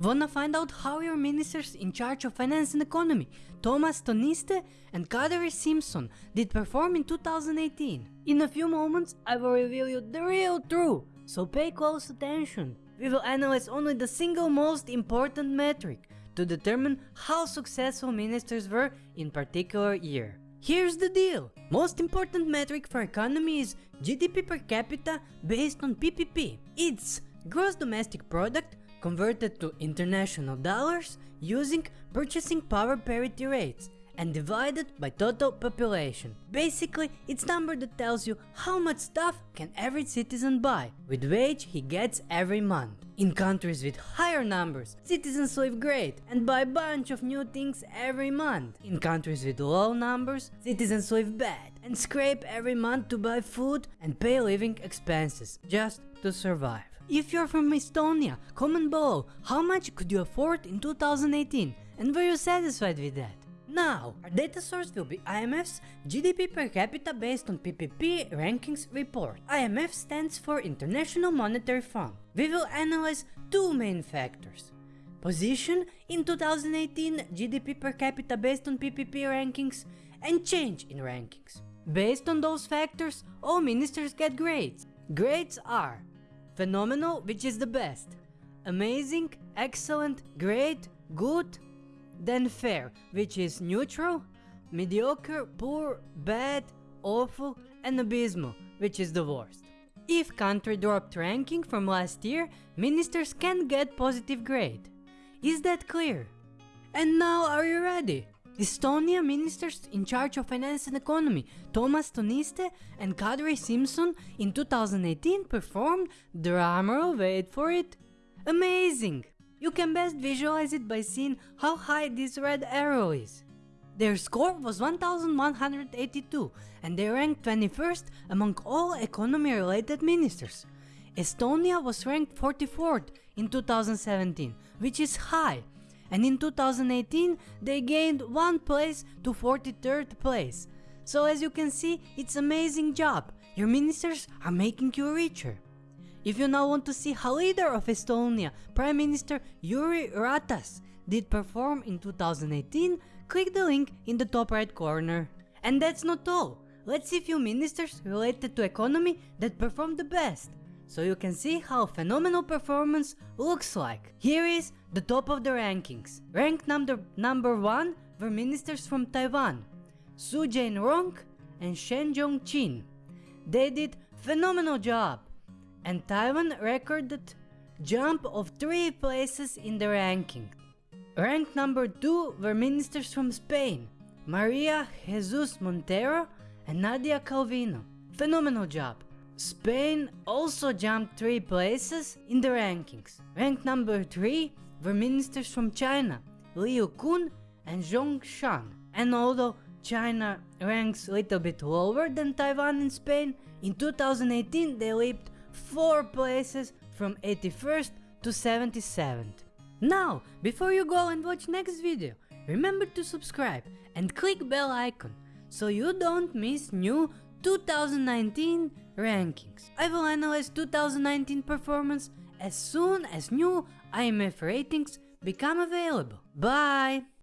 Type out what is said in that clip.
Wanna find out how your ministers in charge of finance and economy, Toomas Tõniste and Kadri Simson, did perform in 2018? In a few moments, I will reveal you the real truth, so pay close attention. We will analyze only the single most important metric to determine how successful ministers were in particular year. Here's the deal. Most important metric for economy is GDP per capita based on PPP. It's gross domestic product converted to international dollars using purchasing power parity rates and divided by total population. Basically, it's number that tells you how much stuff can every citizen buy with wage he gets every month. In countries with higher numbers, citizens live great and buy a bunch of new things every month. In countries with low numbers, citizens live bad and scrape every month to buy food and pay living expenses just to survive. If you're from Estonia, comment below how much could you afford in 2018 and were you satisfied with that? Now, our data source will be IMF's GDP per capita based on PPP rankings report. IMF stands for International Monetary Fund. We will analyze two main factors. Position in 2018 GDP per capita based on PPP rankings and change in rankings. Based on those factors, all ministers get grades. Grades are phenomenal, which is the best, amazing, excellent, great, good, then fair, which is neutral, mediocre, poor, bad, awful, and abysmal, which is the worst. If country dropped ranking from last year, ministers can get positive grade. Is that clear? And now are you ready? Estonia ministers in charge of finance and economy, Toomas Tõniste and Kadri Simson in 2018 performed, drumroll wait for it, amazing! You can best visualize it by seeing how high this red arrow is. Their score was 1182 and they ranked 21st among all economy related ministers. Estonia was ranked 44th in 2017, which is high, and in 2018 they gained one place to 43rd place. So as you can see, it's amazing job, your ministers are making you richer. If you now want to see how leader of Estonia, Prime Minister Jüri Ratas, did perform in 2018, click the link in the top right corner. And that's not all, let's see few ministers related to economy that performed the best, so you can see how phenomenal performance looks like. Here is the top of the rankings. Ranked number, number 1 were ministers from Taiwan, Su Jain-rong and Shen Jong-chin. They did phenomenal job and Taiwan recorded jump of 3 places in the ranking. Ranked number 2 were ministers from Spain, Maria Jesus Montero and Nadia Calvino. Phenomenal job. Spain also jumped 3 places in the rankings. Ranked number 3 were ministers from China, Liu Kun and Zhong Shan. And although China ranks a little bit lower than Taiwan and Spain, in 2018 they leaped 4 places from 81st to 77th. Now, before you go and watch next video, remember to subscribe and click bell icon so you don't miss new 2019 rankings. I will analyze 2019 performance as soon as new IMF ratings become available. Bye!